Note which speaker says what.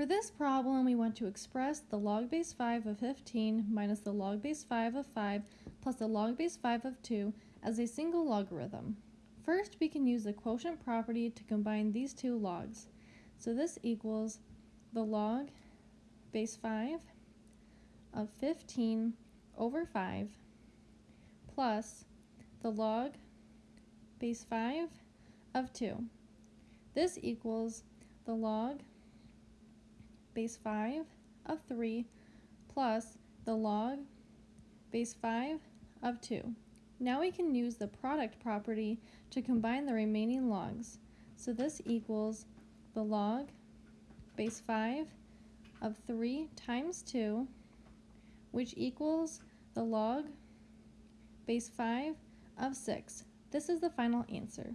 Speaker 1: For this problem, we want to express the log base 5 of 15 minus the log base 5 of 5 plus the log base 5 of 2 as a single logarithm. First, we can use the quotient property to combine these two logs. So this equals the log base 5 of 15 over 5 plus the log base 5 of 2. This equals the log base 5 of 3 plus the log base 5 of 2. Now we can use the product property to combine the remaining logs. So this equals the log base 5 of 3 times 2, which equals the log base 5 of 6. This is the final answer.